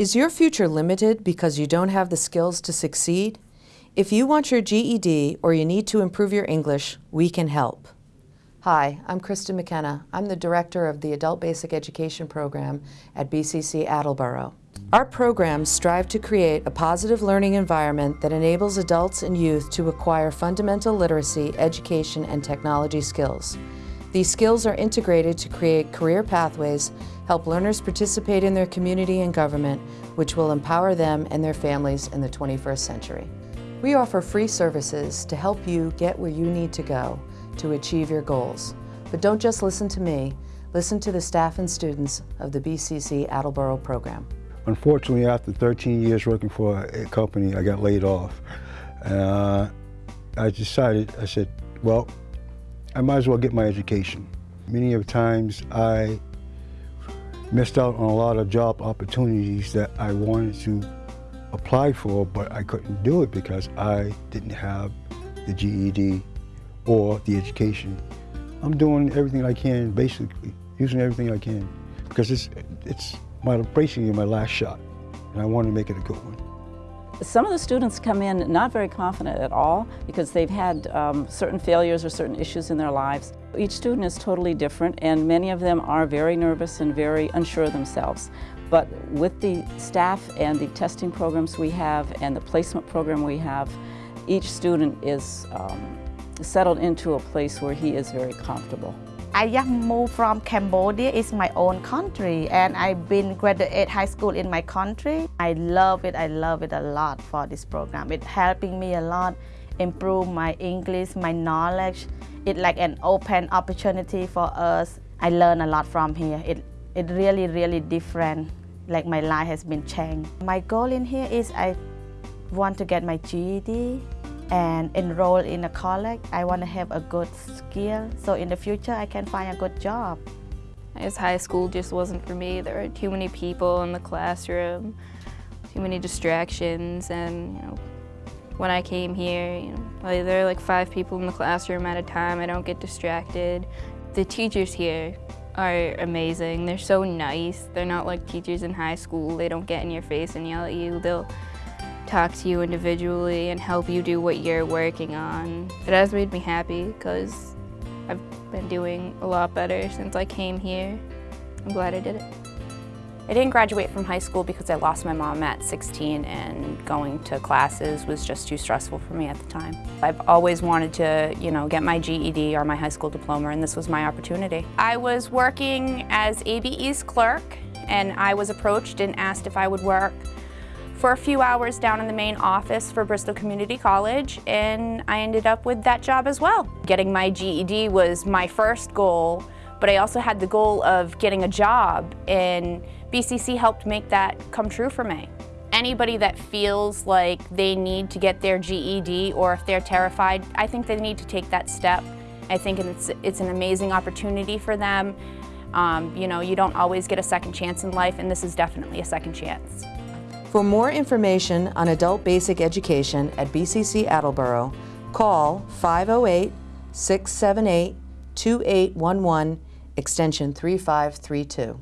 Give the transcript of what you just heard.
Is your future limited because you don't have the skills to succeed? If you want your GED or you need to improve your English, we can help. Hi, I'm Krista McKenna. I'm the director of the Adult Basic Education Program at BCC Attleboro. Our programs strive to create a positive learning environment that enables adults and youth to acquire fundamental literacy, education, and technology skills. These skills are integrated to create career pathways, help learners participate in their community and government, which will empower them and their families in the 21st century. We offer free services to help you get where you need to go to achieve your goals. But don't just listen to me, listen to the staff and students of the BCC Attleboro program. Unfortunately, after 13 years working for a company, I got laid off. Uh, I decided, I said, well, I might as well get my education. Many of times I missed out on a lot of job opportunities that I wanted to apply for, but I couldn't do it because I didn't have the GED or the education. I'm doing everything I can, basically, using everything I can, because it's, it's my basically my last shot, and I want to make it a good one. Some of the students come in not very confident at all because they've had um, certain failures or certain issues in their lives. Each student is totally different and many of them are very nervous and very unsure of themselves. But with the staff and the testing programs we have and the placement program we have, each student is um, settled into a place where he is very comfortable. I just moved from Cambodia, it's my own country, and I've been graduate high school in my country. I love it, I love it a lot for this program. It's helping me a lot, improve my English, my knowledge. It's like an open opportunity for us. I learn a lot from here. It, it really, really different, like my life has been changed. My goal in here is I want to get my GED, and enroll in a college. I want to have a good skill so in the future I can find a good job. As high school just wasn't for me. There were too many people in the classroom, too many distractions, and you know, when I came here, you know, like, there are like five people in the classroom at a time. I don't get distracted. The teachers here are amazing. They're so nice. They're not like teachers in high school. They don't get in your face and yell at you. They'll talk to you individually and help you do what you're working on. It has made me happy because I've been doing a lot better since I came here. I'm glad I did it. I didn't graduate from high school because I lost my mom at 16 and going to classes was just too stressful for me at the time. I've always wanted to, you know, get my GED or my high school diploma and this was my opportunity. I was working as ABE's clerk and I was approached and asked if I would work for a few hours down in the main office for Bristol Community College and I ended up with that job as well. Getting my GED was my first goal, but I also had the goal of getting a job and BCC helped make that come true for me. Anybody that feels like they need to get their GED or if they're terrified, I think they need to take that step. I think it's, it's an amazing opportunity for them. Um, you know, you don't always get a second chance in life and this is definitely a second chance. For more information on adult basic education at BCC Attleboro, call 508-678-2811, extension 3532.